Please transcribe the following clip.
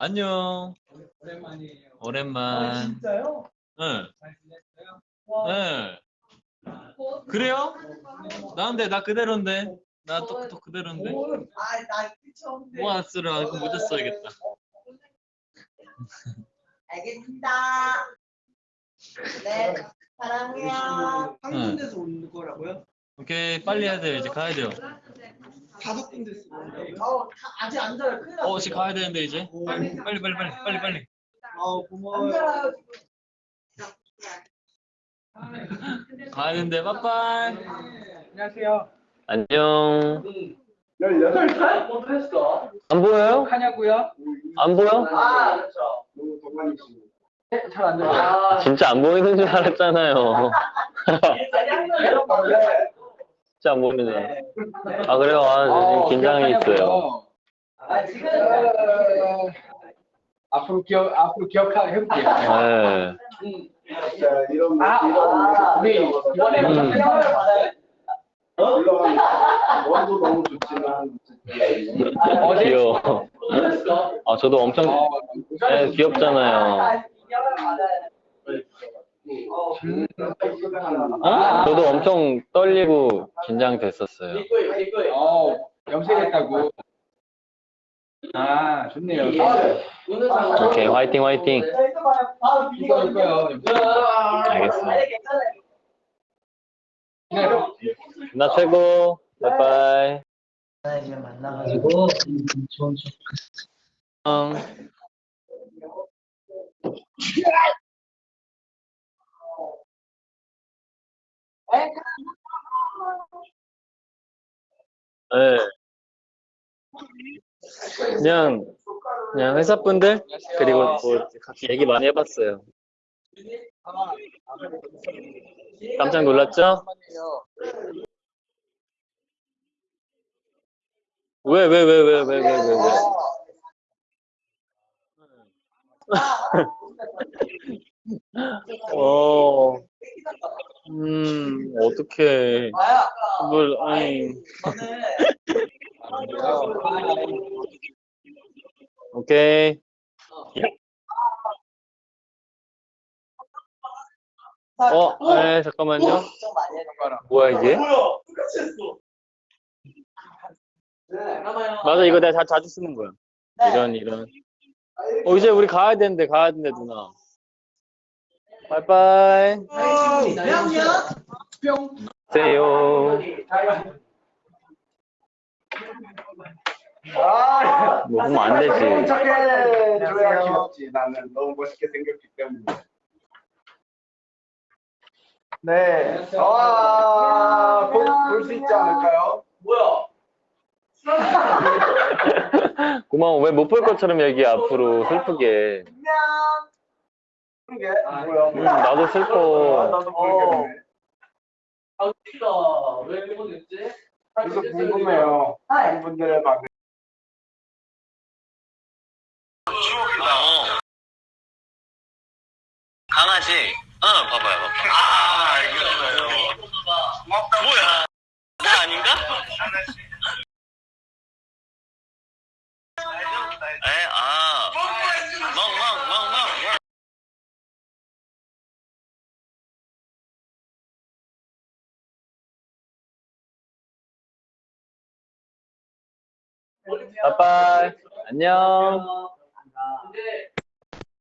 안녕. 오랜만이에요. 아, 오랜만. 진짜요? 응. 잘 지냈어요? 와, 응. 그래요? 나인데 나 그대로인데. 나또또 그대로인데. 뭘? 아, 나 처음인데. 뭐 안 쓰라. 이거 모자 써야겠다. 알겠습니다. 네, 사랑해요. 한 응. 군데서 오는 거라고요? 오케이 빨리 해야 돼요. 이제 가야 돼요. 다섯 군데서 오는데. 어, 다- 아직 안 자요. 큰일 났어. 어, 지금 가야 되는데 이제. 빨리 빨리 빨리 빨리 빨리 빨리. 아, 안 고마워요. 자요. 가야 되는데 빠빠이. 안녕하세요. 안녕. 18살? 뭐도 했어? 안 보여요? 하냐고요? 안 보여? 아, 그렇죠. 잘안 들어요. 진짜 안 보이는 줄 알았잖아요. 진짜 안 보이네. 아 그래요? 아 지금 긴장이 있어요. 아, 지금 앞으로 기억 앞으로 기억하게 해볼게요. 네. 아, 아, 우리 이번에 음. 받아요. 원도 너무 좋지만 어제 귀여워. 아 저도 엄청 네, 귀엽잖아요. 아? 저도 엄청 떨리고 긴장됐었어요. 어, 염색했다고. 아, 좋네요. 오케이 화이팅 화이팅. 자, 이거. 아, 이거요. 나 최고. 바이바이. 이제 만나가지고 좋은 응. 네. 그냥 그냥 회사분들 그리고 뭐 같이 얘기 많이 해봤어요. 깜짝 놀랐죠? 왜, 왜, 왜, 왜, 왜, 왜, 왜, 왜. 어. 음. 아야, 뭘, 아니, 오케이. 어, 네, 잠깐만요. 뭐야, 이게? 맞아, 이거 내가 자, 자주 쓰는 거야. 네. 이런, 이런. 어, 이제 우리 가야 되는데, 가야 되는데, 누나. 빠이빠이. 안녕. 뿅. 세요. 아 뭐, 하면 안 되지. 착해 줘야 귀엽지 나는 너무 멋있게 생겼기 때문에 네 아, 볼수 있지 않을까요? 뭐야? 고마워. 왜 못 볼 것처럼 얘기해, 앞으로. 슬프게. 안녕. 그게 뭐야 음, 나도 아, 슬퍼. 나도 모르겠네 아, 웃기다. 왜 일본했지? 그래서 궁금해요 하이. 분들의 반응 강아지. 어, 봐봐요. 아, 알겠어요. 뭐야? 나 아닌가? 빠이빠이. 안녕. 근데